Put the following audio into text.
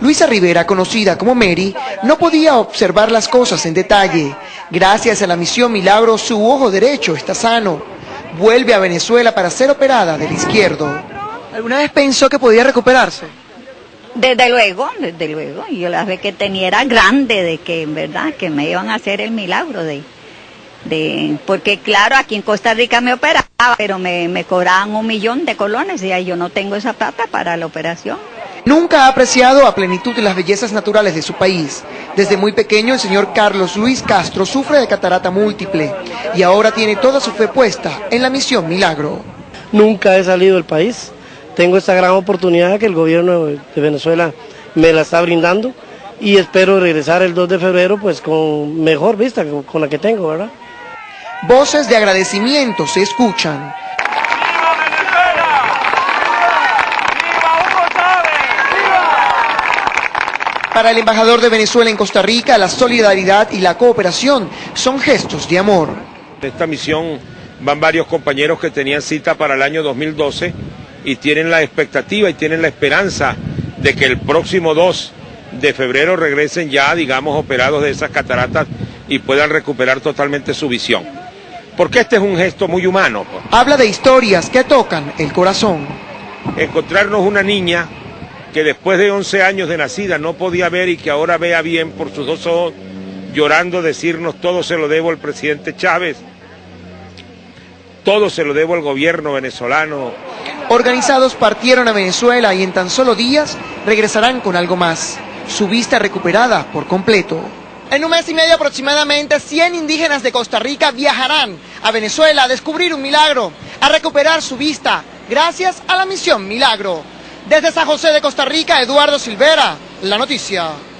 Luisa Rivera, conocida como Mary, no podía observar las cosas en detalle. Gracias a la misión Milagro, su ojo derecho está sano. Vuelve a Venezuela para ser operada del izquierdo. ¿Alguna vez pensó que podía recuperarse? Desde luego, desde luego. Yo la vez que tenía era grande de que en verdad que me iban a hacer el milagro de, de porque claro, aquí en Costa Rica me operaba, pero me, me cobraban un millón de colones y ahí yo no tengo esa plata para la operación. Nunca ha apreciado a plenitud las bellezas naturales de su país. Desde muy pequeño el señor Carlos Luis Castro sufre de catarata múltiple y ahora tiene toda su fe puesta en la misión Milagro. Nunca he salido del país. Tengo esta gran oportunidad que el gobierno de Venezuela me la está brindando y espero regresar el 2 de febrero pues con mejor vista con la que tengo, ¿verdad? Voces de agradecimiento se escuchan. Para el embajador de Venezuela en Costa Rica, la solidaridad y la cooperación son gestos de amor. Esta misión van varios compañeros que tenían cita para el año 2012 y tienen la expectativa y tienen la esperanza de que el próximo 2 de febrero regresen ya, digamos, operados de esas cataratas y puedan recuperar totalmente su visión. Porque este es un gesto muy humano. Habla de historias que tocan el corazón. Encontrarnos una niña que después de 11 años de nacida no podía ver y que ahora vea bien por sus dos ojos, llorando decirnos todo se lo debo al presidente Chávez, todo se lo debo al gobierno venezolano. Organizados partieron a Venezuela y en tan solo días regresarán con algo más, su vista recuperada por completo. En un mes y medio aproximadamente, 100 indígenas de Costa Rica viajarán a Venezuela a descubrir un milagro, a recuperar su vista, gracias a la misión Milagro. Desde San José de Costa Rica, Eduardo Silvera, La Noticia.